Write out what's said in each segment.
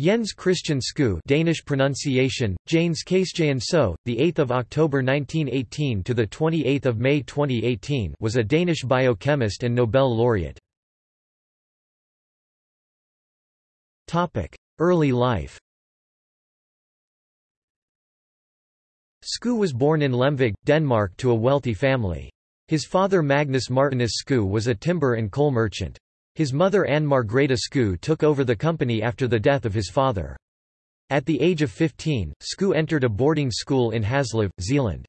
Jens Christian Skou Danish pronunciation Janes So the 8th of October 1918 to the 28th of May 2018 was a Danish biochemist and Nobel laureate. Early life. Skou was born in Lemvig Denmark to a wealthy family. His father Magnus Martinus Skou was a timber and coal merchant his mother Anne Margrethe Skou took over the company after the death of his father. At the age of 15, Skou entered a boarding school in Haslev, Zealand.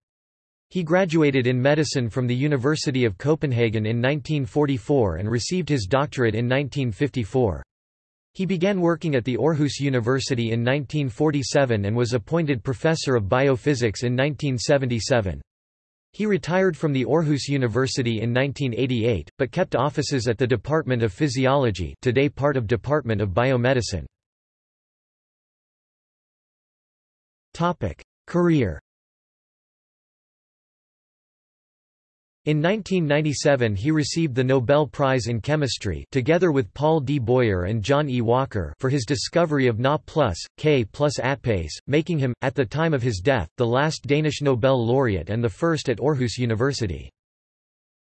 He graduated in medicine from the University of Copenhagen in 1944 and received his doctorate in 1954. He began working at the Aarhus University in 1947 and was appointed professor of biophysics in 1977. He retired from the Aarhus University in 1988, but kept offices at the Department of Physiology today part of Department of Biomedicine. Career In 1997 he received the Nobel Prize in Chemistry together with Paul D. Boyer and John E. Walker for his discovery of Na plus, K plus ATPase, making him, at the time of his death, the last Danish Nobel laureate and the first at Aarhus University.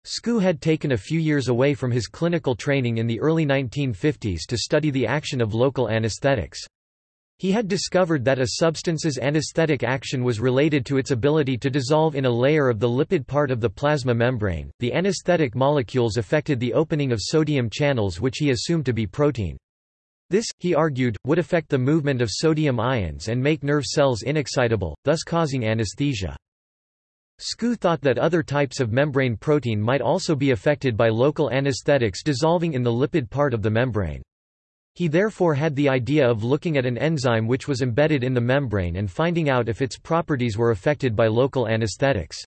Skou had taken a few years away from his clinical training in the early 1950s to study the action of local anesthetics. He had discovered that a substance's anesthetic action was related to its ability to dissolve in a layer of the lipid part of the plasma membrane. The anesthetic molecules affected the opening of sodium channels, which he assumed to be protein. This, he argued, would affect the movement of sodium ions and make nerve cells inexcitable, thus causing anesthesia. Skou thought that other types of membrane protein might also be affected by local anesthetics dissolving in the lipid part of the membrane. He therefore had the idea of looking at an enzyme which was embedded in the membrane and finding out if its properties were affected by local anesthetics.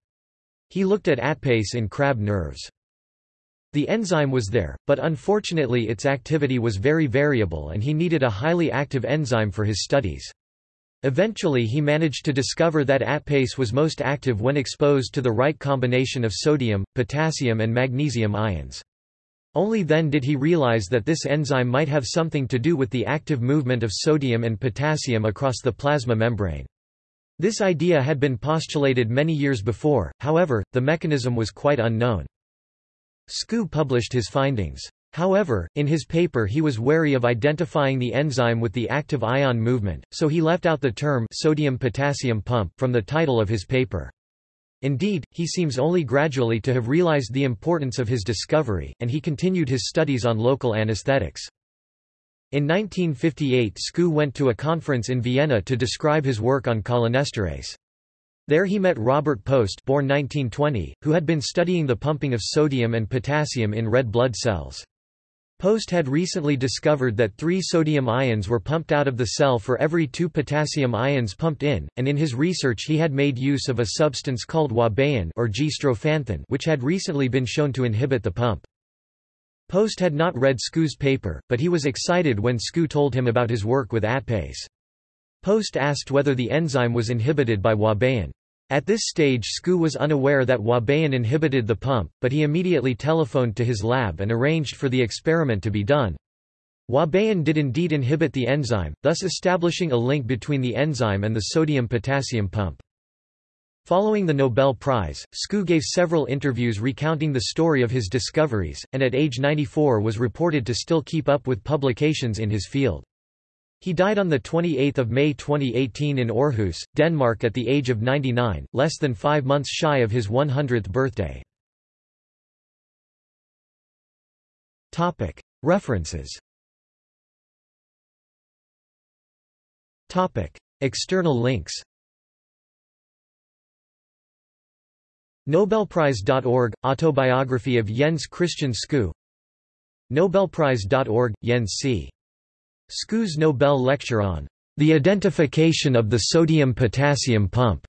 He looked at ATPase in crab nerves. The enzyme was there, but unfortunately its activity was very variable and he needed a highly active enzyme for his studies. Eventually he managed to discover that ATPase was most active when exposed to the right combination of sodium, potassium and magnesium ions. Only then did he realize that this enzyme might have something to do with the active movement of sodium and potassium across the plasma membrane. This idea had been postulated many years before, however, the mechanism was quite unknown. Skou published his findings. However, in his paper he was wary of identifying the enzyme with the active ion movement, so he left out the term sodium-potassium pump from the title of his paper. Indeed, he seems only gradually to have realized the importance of his discovery, and he continued his studies on local anesthetics. In 1958 Skou went to a conference in Vienna to describe his work on cholinesterase. There he met Robert Post born 1920, who had been studying the pumping of sodium and potassium in red blood cells. Post had recently discovered that three sodium ions were pumped out of the cell for every two potassium ions pumped in, and in his research he had made use of a substance called ouabain or G-strophanthin which had recently been shown to inhibit the pump. Post had not read Skou's paper, but he was excited when Skou told him about his work with ATPase. Post asked whether the enzyme was inhibited by ouabain. At this stage Skou was unaware that Ouabain inhibited the pump, but he immediately telephoned to his lab and arranged for the experiment to be done. Ouabain did indeed inhibit the enzyme, thus establishing a link between the enzyme and the sodium-potassium pump. Following the Nobel Prize, Skou gave several interviews recounting the story of his discoveries, and at age 94 was reported to still keep up with publications in his field. He died on 28 May 2018 in Aarhus, Denmark at the age of 99, less than five months shy of his 100th birthday. References. External links. Nobelprize.org – Autobiography of Jens Christian Skou Nobelprize.org – Jens C. Skou's Nobel lecture on the identification of the sodium-potassium pump